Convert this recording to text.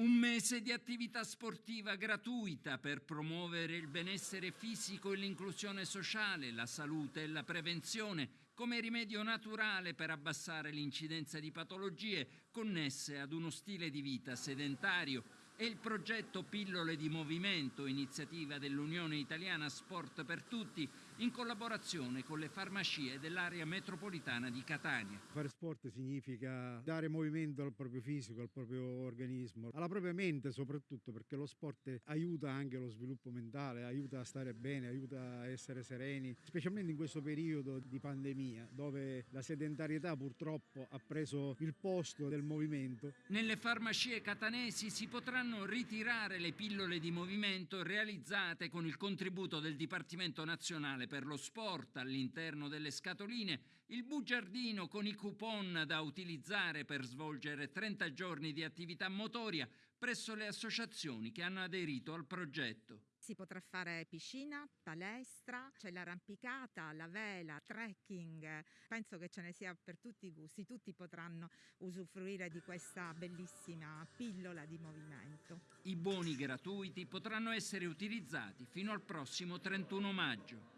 Un mese di attività sportiva gratuita per promuovere il benessere fisico e l'inclusione sociale, la salute e la prevenzione come rimedio naturale per abbassare l'incidenza di patologie connesse ad uno stile di vita sedentario e il progetto Pillole di Movimento, iniziativa dell'Unione Italiana Sport per Tutti, in collaborazione con le farmacie dell'area metropolitana di Catania. Fare sport significa dare movimento al proprio fisico, al proprio organismo, alla propria mente soprattutto perché lo sport aiuta anche lo sviluppo mentale, aiuta a stare bene, aiuta a essere sereni, specialmente in questo periodo di pandemia dove la sedentarietà purtroppo ha preso il posto del movimento. Nelle farmacie catanesi si potranno ritirare le pillole di movimento realizzate con il contributo del Dipartimento Nazionale per lo Sport all'interno delle scatoline, il bugiardino con i coupon da utilizzare per svolgere 30 giorni di attività motoria presso le associazioni che hanno aderito al progetto. Si potrà fare piscina, palestra, c'è l'arrampicata, la vela, trekking. Penso che ce ne sia per tutti i gusti, tutti potranno usufruire di questa bellissima pillola di movimento. I buoni gratuiti potranno essere utilizzati fino al prossimo 31 maggio.